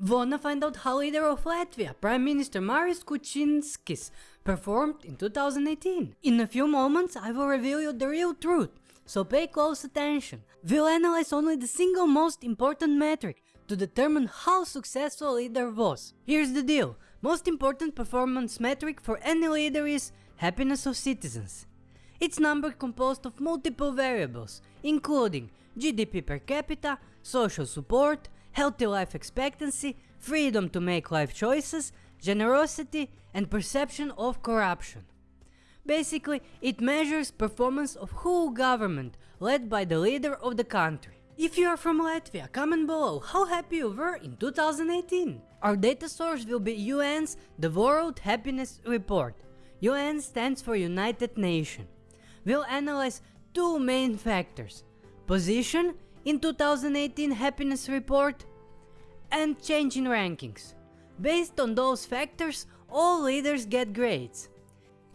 Wanna find out how leader of Latvia, Prime Minister Maris Kučinskis, performed in 2018? In a few moments I will reveal you the real truth, so pay close attention. We'll analyze only the single most important metric to determine how successful leader was. Here's the deal, most important performance metric for any leader is happiness of citizens. It's number composed of multiple variables, including GDP per capita, social support, healthy life expectancy, freedom to make life choices, generosity and perception of corruption. Basically, it measures performance of whole government led by the leader of the country. If you are from Latvia, comment below how happy you were in 2018. Our data source will be UN's The World Happiness Report. UN stands for United Nations. We'll analyze two main factors. Position in 2018 happiness report and change in rankings. Based on those factors, all leaders get grades.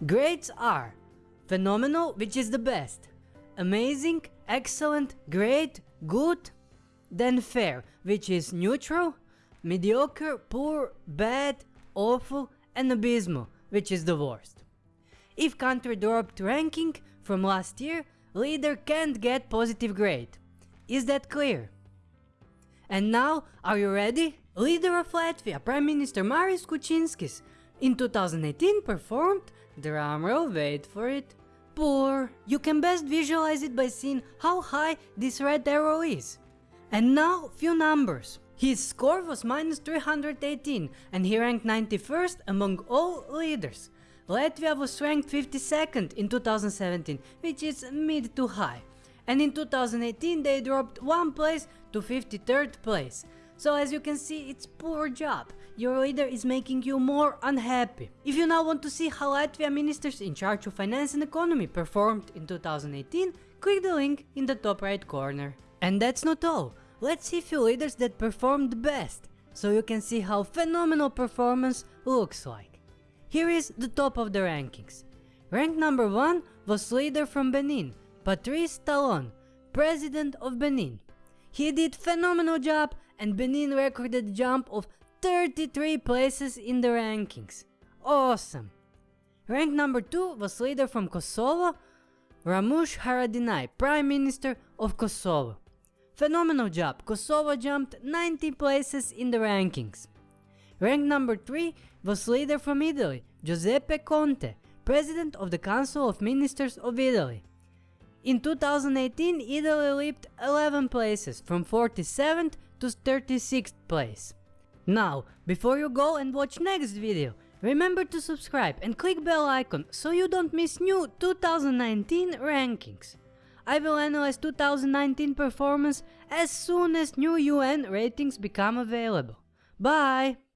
Grades are phenomenal, which is the best, amazing, excellent, great, good, then fair, which is neutral, mediocre, poor, bad, awful, and abysmal, which is the worst. If country dropped ranking from last year, leader can't get positive grade. Is that clear? And now, are you ready? Leader of Latvia, Prime Minister Maris Kučinskis, in 2018 performed, drumroll wait for it, poor. You can best visualize it by seeing how high this red arrow is. And now, few numbers. His score was minus 318 and he ranked 91st among all leaders. Latvia was ranked 52nd in 2017, which is mid to high and in 2018 they dropped one place to 53rd place. So as you can see, it's poor job. Your leader is making you more unhappy. If you now want to see how Latvia ministers in charge of finance and economy performed in 2018, click the link in the top right corner. And that's not all. Let's see few leaders that performed best, so you can see how phenomenal performance looks like. Here is the top of the rankings. Rank number 1 was leader from Benin, Patrice Talon, President of Benin. He did phenomenal job and Benin recorded a jump of 33 places in the rankings. Awesome! Rank number 2 was leader from Kosovo, Ramush Haradinaj, Prime Minister of Kosovo. Phenomenal job, Kosovo jumped 90 places in the rankings. Rank number 3 was leader from Italy, Giuseppe Conte, President of the Council of Ministers of Italy. In 2018, Italy leaped 11 places from 47th to 36th place. Now, before you go and watch next video, remember to subscribe and click bell icon so you don't miss new 2019 rankings. I will analyze 2019 performance as soon as new UN ratings become available. Bye!